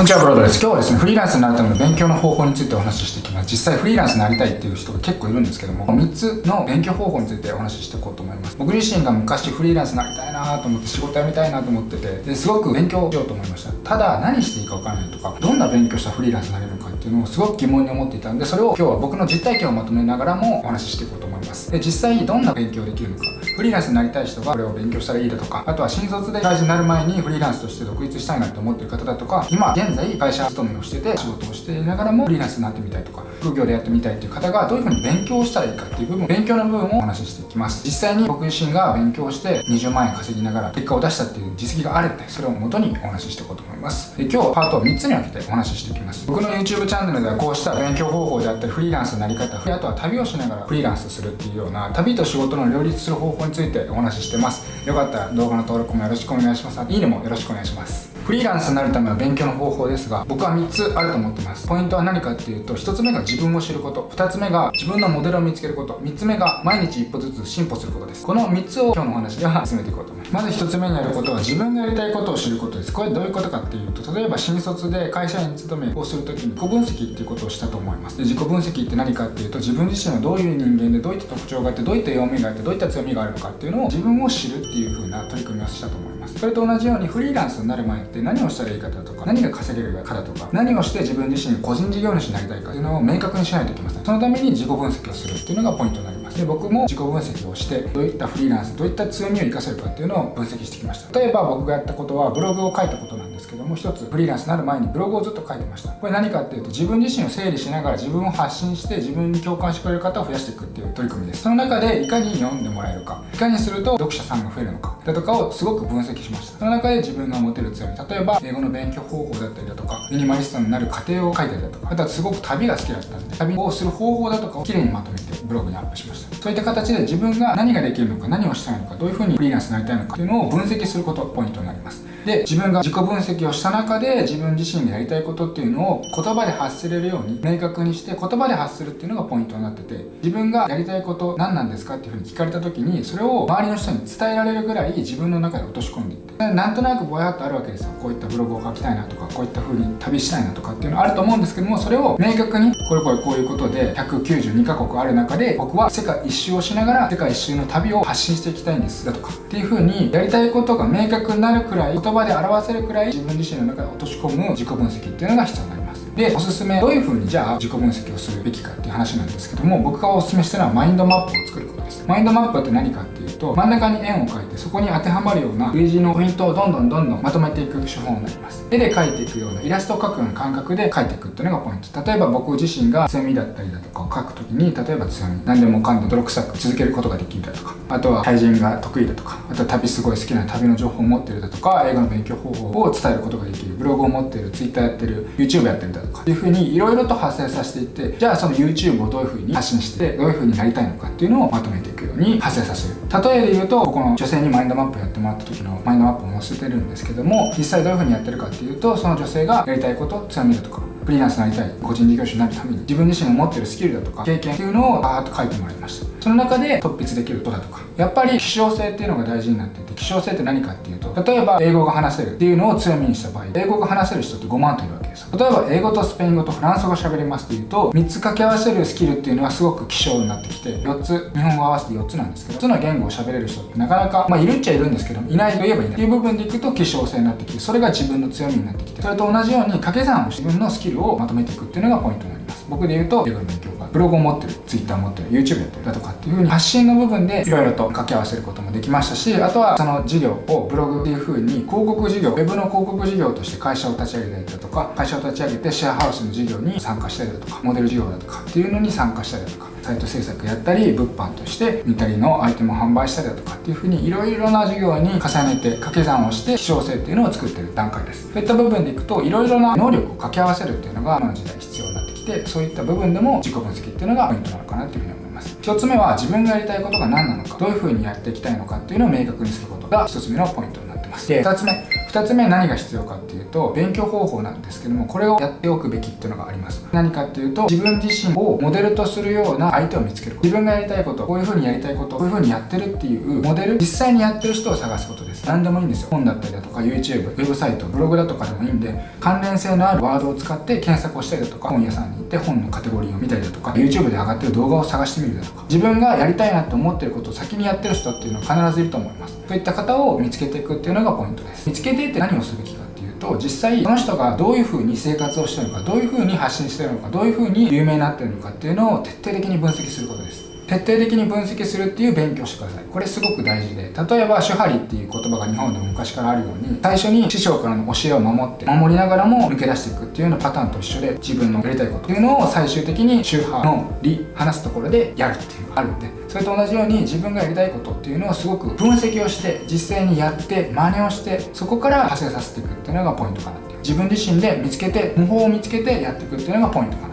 こんにちは、ブロードです。今日はですね、フリーランスになるための勉強の方法についてお話ししていきます。実際フリーランスになりたいっていう人が結構いるんですけども、3つの勉強方法についてお話ししていこうと思います。僕自身が昔フリーランスになりたいなと思って仕事辞めたいなと思ってて、ですごく勉強しようと思いました。ただ、何していいかわからないとか、どんな勉強したフリーランスになれるのかっていうのをすごく疑問に思っていたんで、それを今日は僕の実体験をまとめながらもお話ししていこうと思います。で、実際にどんな勉強できるのか、フリーランスになりたい人がこれを勉強したらいいだとか、あとは新卒で会社になる前にフリーランスとして独立したいなって思ってる方だとか、今現現在会社勤めをしてて仕事をしていながらもフリーランスになってみたいとか、副業でやってみたいっていう方がどういうふうに勉強したらいいかっていう部分、勉強の部分をお話ししていきます。実際に僕自身が勉強して20万円稼ぎながら結果を出したっていう実績があるんで、それを元にお話ししていこうと思います。で今日パートを3つに分けてお話ししていきます。僕の YouTube チャンネルではこうした勉強方法であったり、フリーランスのなり方、あとは旅をしながらフリーランスするっていうような旅と仕事の両立する方法についてお話ししてます。よかったら動画の登録もよろしくお願いします。いいねもよろしくお願いします。フリーランスになるための勉強の方法ですが、僕は3つあると思ってます。ポイントは何かっていうと、1つ目が自分を知ること、2つ目が自分のモデルを見つけること、3つ目が毎日一歩ずつ進歩することです。この3つを今日のお話では進めていこうと思います。まず1つ目にやることは自分がやりたいことを知ることです。これどういうことかっていうと、例えば新卒で会社員勤めをするときに自己分析っていうことをしたと思います。で自己分析って何かっていうと、自分自身はどういう人間でどういった特徴があって、どういった弱みがあって、どういった強みがあるのかっていうのを自分を知るっていう風な取り組みをしたと思います。ますそれと同じようにフリーランスになる前って何をしたらいいかだとか何が稼げるかだとか何をして自分自身個人事業主になりたいかっていうのを明確にしないといけませんそのために自己分析をするっていうのがポイントになりますで僕も自己分析をしてどういったフリーランスどういった強みを生かせるかっていうのを分析してきました。例えば僕がやったことはブログを書いたことなんですけども一つフリーランスになる前にブログをずっと書いてました。これ何かっていうと自分自身を整理しながら自分を発信して自分に共感してくれる方を増やしていくっていう取り組みです。その中でいかに読んでもらえるか。いかにすると読者さんが増えるのか。だとかをすごく分析しました。その中で自分が持てる強み。例えば英語の勉強方法だったりだとかミニマリストになる過程を書いたりだとかあとはすごく旅が好きだったんで旅をする方法だとかをきれいにまとめてブログにアップしました。そういった形で自分が何ができるのか何をしたいのかどういうふうにフリーランスになりたいのかというのを分析することがポイントになります。で自分が自己分析をした中で自分自身がやりたいことっていうのを言葉で発せれるように明確にして言葉で発するっていうのがポイントになってて自分がやりたいこと何なんですかっていうふうに聞かれた時にそれを周りの人に伝えられるぐらい自分の中で落とし込んでいってなんとなくぼやっとあるわけですよ。こういったブログを書きたいなとかこういった風に旅したいなとかっていうのあると思うんですけどもそれを明確にこれこれこういうことで192カ国ある中で僕は世界一周をしながら世界一周の旅を発信していきたいんですだとかっていう風にやりたいことが明確になるくらい言葉で表せるくらい自分自身の中で落とし込む自己分析っていうのが必要になります。でおすすめどういう風にじゃあ自己分析をするべきかっていう話なんですけども僕がおすすめしてるのはマインドマップを作ることです。マインドマップって何かってと真ん中に円を描いてそこに当てはまるような類似のポイントをどんどんどんどんまとめていく手法になります。絵で描いていくようなイラストを描くような感覚で描いていくっていうのがポイント。例えば僕自身が強みだったりだとかを描くときに例えば強み。何でもかんでも泥臭く続けることができるだとか。あとは対人が得意だとか。あとは旅すごい好きな旅の情報を持ってるだとか。英語の勉強方法を伝えることができる。ブログを持ってる。Twitter やってる。YouTube やってるだとか。っていうふうにいろいろと発生させていってじゃあその YouTube をどういうふうに発信してどういうふうになりたいのかっていうのをまとめていく。に発生させる。例えで言うとこの女性にマインドマップやってもらった時のマインドマップを載せてるんですけども実際どういうふうにやってるかっていうとその女性がやりたいこと強みだとかフリーランスになりたい個人事業主になるために自分自身が持ってるスキルだとか経験っていうのをバーッと書いてもらいましたその中で突筆できることだとかやっぱり希少性っていうのが大事になっていて希少性って何かっていうと例えば英語が話せるっていうのを強みにした場合英語が話せる人って5万といる。例えば英語とスペイン語とフランス語喋りますっていうと3つ掛け合わせるスキルっていうのはすごく希少になってきて4つ日本語合わせて4つなんですけど4つの言語を喋れる人ってなかなかまあいるっちゃいるんですけどいないといえばいない。っていう部分でいくと希少性になってきてそれが自分の強みになってきてそれと同じように掛け算を自分のスキルをまとめていくっていうのがポイントになります。僕で言うと英語の勉強。ブログを持ってる Twitter 持ってる YouTube やってるだとかっていう風に発信の部分でいろいろと掛け合わせることもできましたしあとはその事業をブログっていう風に広告事業 Web の広告事業として会社を立ち上げたりだとか会社を立ち上げてシェアハウスの事業に参加したりだとかモデル事業だとかっていうのに参加したりだとかサイト制作やったり物販として見たりのアイテムを販売したりだとかっていう風にいろいろな事業に重ねて掛け算をして希少性っていうのを作ってる段階です。そういった部分でいくといろいろな能力を掛け合わせるっていうのが今の時代必要になってそういった部分でも自己分析っていうのがポイントなのかなっていうふうに思います。1つ目は自分がやりたいことが何なのかどういう風にやっていきたいのかっていうのを明確にすることが1つ目のポイントになってます。で2つ目。2つ目何が必要かっていうと勉強方法なんですけどもこれをやっておくべきっていうのがあります。何かっていうと自分自身をモデルとするような相手を見つける自分がやりたいことこういう風にやりたいことこういう風にやってるっていうモデル実際にやってる人を探すことです。何でもいいんですよ。本だったりだとか YouTube ウェブサイトブログだとかでもいいんで関連性のあるワードを使って検索をしたりだとか本屋さんに行って本のカテゴリーを見たりだとか YouTube で上がってる動画を探してみるだとか。自分がやりたいなって思ってることを先にやってる人っていうのは必ずいると思います。そういった方を見つけていくっていうのがポイントです。見つけてでって何をすべきかっていうと実際その人がどういうふうに生活をしてるのかどういうふうに発信してるのかどういうふうに有名になってるのかっていうのを徹底的に分析することです。徹底的に分析するっていう勉強してください。これすごく大事で。例えば手張りっていう言葉が日本でも昔からあるように最初に師匠からの教えを守って守りながらも抜け出していくっていうようなパターンと一緒で自分のやりたいことっていうのを最終的に宗派の理話すところでやるっていうのがあるんでそれと同じように自分がやりたいことっていうのをすごく分析をして実際にやって真似をしてそこから派生させていくっていうのがポイントかなっていう。自分自身で見つけて模倣を見つけてやっていくっていうのがポイントかな。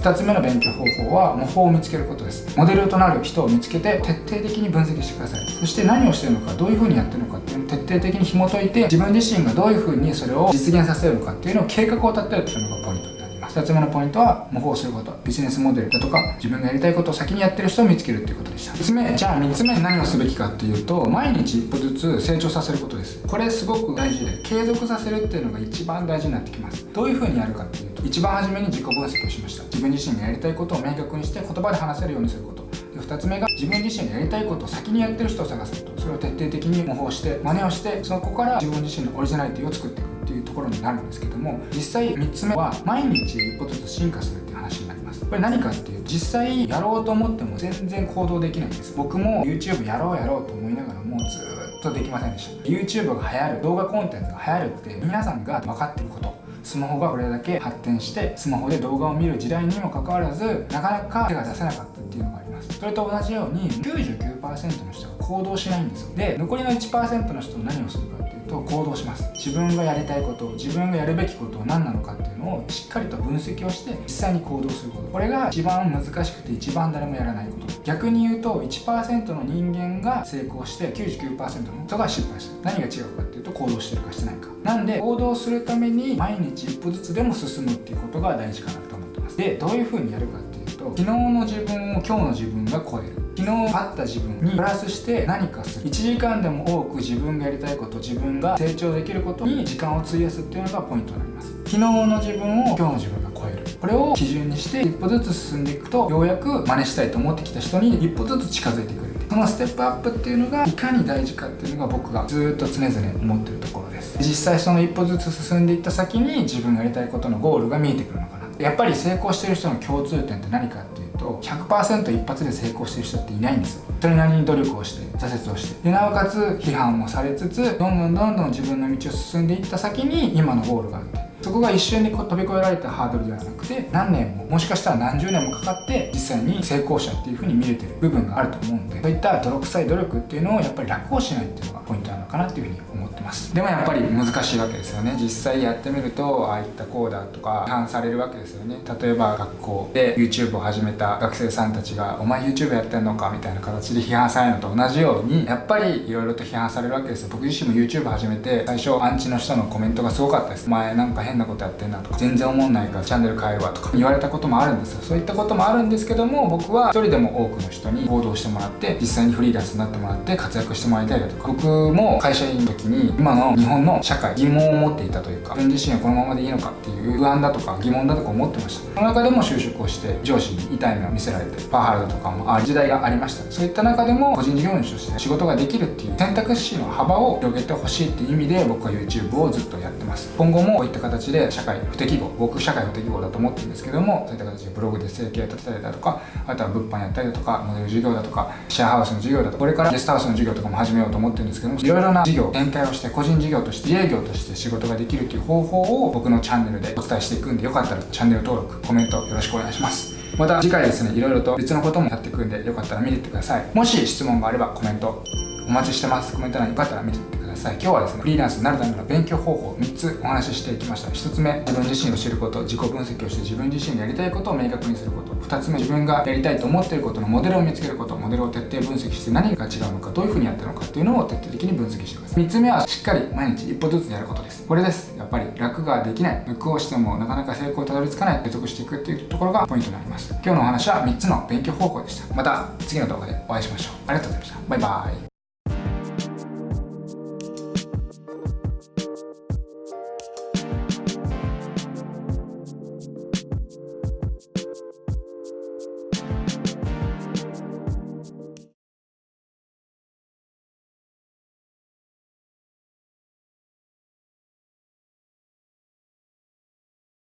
2つ目の勉強方法は模倣を見つけることです。モデルとなる人を見つけて徹底的に分析してください。そして何をしてるのかどういう風にやってるのかっていうのを徹底的に紐解いて自分自身がどういう風にそれを実現させるのかっていうのを計画を立てるっていうのがポイント2つ目のポイントは模倣すること。ビジネスモデルだとか自分がやりたいことを先にやってる人を見つけるっていうことでした。3つ目じゃあ3つ目何をすべきかっていうと毎日一歩ずつ成長させることです。これすごく大事で継続させるっていうのが一番大事になってきます。どういう風にやるかっていうと一番初めに自己分析をしました。自分自身がやりたいことを明確にして言葉で話せるようにすること。で2つ目が自分自身がやりたいことを先にやってる人を探すこと。それを徹底的に模倣して真似をしてそこから自分自身のオリジナリティを作っていく。っていうところになるんですけども実際3つ目は毎日一歩ずつ進化するっていう話になります。これ何かっていう実際やろうと思っても全然行動できないんです。僕も YouTube やろうやろうと思いながらもうずっとできませんでした。YouTube が流行る動画コンテンツが流行るって皆さんが分かってること。スマホがこれだけ発展してスマホで動画を見る時代にもかかわらずなかなか手が出せなかったっていうのがあります。それと同じように99%の人が行動しないんですよ。で残りの1%の人は何をするかっと行動します。自分がやりたいこと自分がやるべきことは何なのかっていうのをしっかりと分析をして実際に行動すること。これが一番難しくて一番誰もやらないこと。逆に言うと1%の人間が成功して99%の人が失敗する。何が違うかっていうと行動してるかしてないか。なんで行動するために毎日一歩ずつでも進むっていうことが大事かなと思ってます。でどういう風にやるかっていうと昨日の自分を今日の自分が超える。昨日あった自分にプラスして何かする。1時間でも多く自分がやりたいこと自分が成長できることに時間を費やすっていうのがポイントになります。昨日の自分を今日の自分が超える。これを基準にして一歩ずつ進んでいくとようやく真似したいと思ってきた人に一歩ずつ近づいてくるそのステップアップっていうのがいかに大事かっていうのが僕がずっと常々思ってるところです。実際その一歩ずつ進んでいった先に自分がやりたいことのゴールが見えてくるのかな。やっぱり成功してる人の共通点って何かっていうと100%一発で成功してる人っていないんですよ。それなりに努力をして挫折をして。でなおかつ批判もされつつどんどんどんどん自分の道を進んでいった先に今のゴールがあるそこが一瞬で飛び越えられたハードルではなくて何年ももしかしたら何十年もかかって実際に成功者っていう風に見れてる部分があると思うんでそういった泥臭い努力っていうのをやっぱり楽をしないっていうのがポイントなのかなっていう風に思ってます。でもやっぱり難しいわけですよね。実際やってみるとああいったこうだとか批判されるわけですよね。例えば学校で YouTube を始めた学生さんたちが「お前 YouTube やってんのか?」みたいな形で批判されるのと同じようにやっぱり色々と批判されるわけですよ。僕自身も YouTube 始めて最初アンチの人のコメントがすごかったです。前なんか変なことやってんなとか全然思んないからチャンネル変えるわとか 言われたこともあるんですよ。そういったこともあるんですけども僕は一人でも多くの人に行動してもらって実際にフリーランスになってもらって活躍してもらいたいだとか。僕も会社員の時に今の日本の社会疑問を持っていたというか自分自身はこのままでいいのかっていう不安だとか疑問だとか思ってました。その中でも就職をして上司に痛い目を見せられてパワハラだとかもある時代がありました。そういった中でも個人事業主として仕事ができるっていう選択肢の幅を広げてほしいっていう意味で僕は YouTube をずっとやってます。今後もこういった形で社会不適合僕社会不適合だと思ってるんですけどもそういった形でブログで生計立てたりだとかあとは物販やったりだとかモデル事業だとかシェアハウスの事業だとかこれからゲストハウスの事業とかも始めようと思ってるんですけどもいろいろな事業展開をして個人事業として自営業として仕事ができるっていう方法を僕のチャンネルでお伝えしていくんでよかったらチャンネル登録コメントよろしくお願いします。また次回ですねいろいろと別のこともやっていくんでよかったら見ていってください。もし質問があればコメントお待ちしてます。コメント欄よかったら見てってください。今日はですねフリーランスになるための勉強方法3つお話ししていきました。1つ目自分自身を知ること。自己分析をして自分自身でやりたいことを明確にすること。2つ目自分がやりたいと思っていることのモデルを見つけること。モデルを徹底分析して何が違うのかどういうふうにやってるのかっていうのを徹底的に分析してください。3つ目はしっかり毎日一歩ずつやることです。これです。やっぱり楽ができない。向をしてもなかなか成功にたどり着かない。継続していくっていうところがポイントになります。今日のお話は3つの勉強方法でした。また次の動画でお会いしましょう。ありがとうございました。バイバイ。